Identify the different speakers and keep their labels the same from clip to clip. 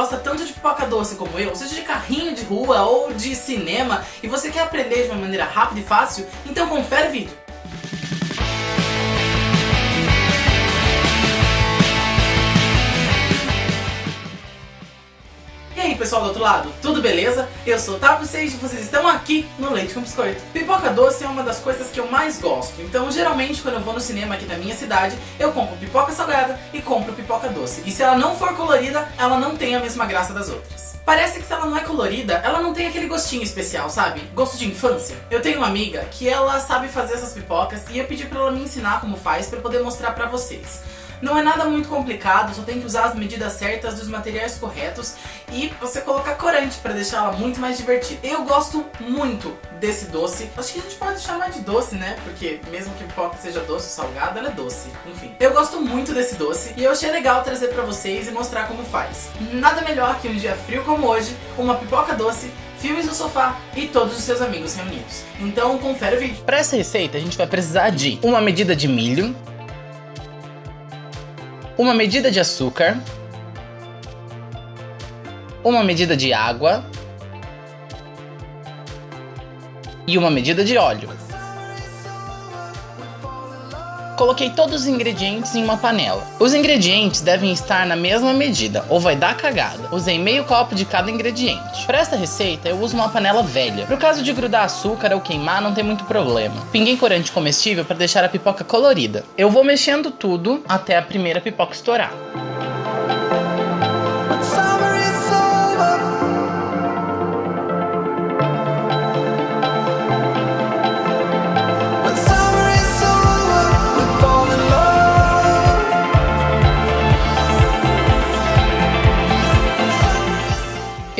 Speaker 1: gosta tanto de pipoca doce como eu, seja de carrinho de rua ou de cinema, e você quer aprender de uma maneira rápida e fácil, então confere o vídeo. Pessoal do outro lado, tudo beleza? Eu sou o Otávio Seixas e vocês estão aqui no Leite com Biscoito. Pipoca doce é uma das coisas que eu mais gosto, então geralmente quando eu vou no cinema aqui na minha cidade, eu compro pipoca salgada e compro pipoca doce. E se ela não for colorida, ela não tem a mesma graça das outras. Parece que se ela não é colorida, ela não tem aquele gostinho especial, sabe? Gosto de infância. Eu tenho uma amiga que ela sabe fazer essas pipocas e eu pedi pra ela me ensinar como faz pra poder mostrar pra vocês. Não é nada muito complicado, só tem que usar as medidas certas dos materiais corretos e você colocar corante para deixar ela muito mais divertida. Eu gosto muito desse doce. Acho que a gente pode chamar de doce, né? Porque mesmo que pipoca seja doce ou salgada, ela é doce. Enfim, eu gosto muito desse doce e eu achei legal trazer pra vocês e mostrar como faz. Nada melhor que um dia frio como hoje, uma pipoca doce filmes no sofá e todos os seus amigos reunidos. Então confere o vídeo.
Speaker 2: Para essa receita a gente vai precisar de uma medida de milho, uma medida de açúcar, uma medida de água e uma medida de óleo. Coloquei todos os ingredientes em uma panela. Os ingredientes devem estar na mesma medida, ou vai dar cagada. Usei meio copo de cada ingrediente. Para esta receita, eu uso uma panela velha. Pro caso de grudar açúcar ou queimar, não tem muito problema. Pinguei corante comestível para deixar a pipoca colorida. Eu vou mexendo tudo até a primeira pipoca estourar.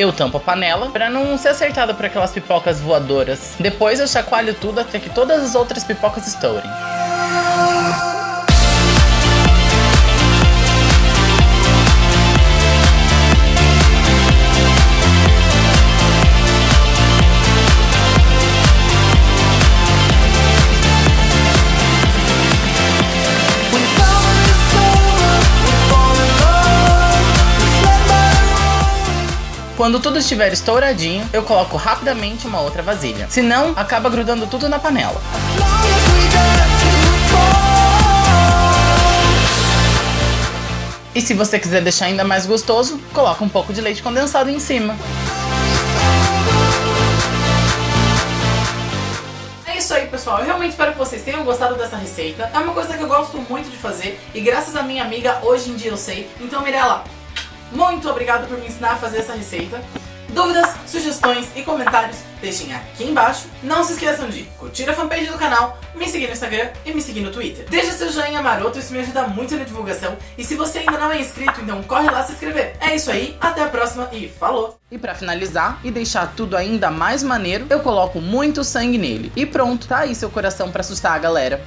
Speaker 2: Eu tampo a panela para não ser acertada por aquelas pipocas voadoras. Depois eu chacoalho tudo até que todas as outras pipocas estourem. Quando tudo estiver estouradinho, eu coloco rapidamente uma outra vasilha. Senão, acaba grudando tudo na panela. E se você quiser deixar ainda mais gostoso, coloca um pouco de leite condensado em cima.
Speaker 1: É isso aí, pessoal. Eu realmente espero que vocês tenham gostado dessa receita. É uma coisa que eu gosto muito de fazer e graças à minha amiga, hoje em dia eu sei. Então, Mirella, muito obrigado por me ensinar a fazer essa receita. Dúvidas, sugestões e comentários deixem aqui embaixo. Não se esqueçam de curtir a fanpage do canal, me seguir no Instagram e me seguir no Twitter. Deixa seu joinha maroto, isso me ajuda muito na divulgação. E se você ainda não é inscrito, então corre lá se inscrever. É isso aí, até a próxima e falou!
Speaker 2: E pra finalizar e deixar tudo ainda mais maneiro, eu coloco muito sangue nele. E pronto, tá aí seu coração pra assustar a galera.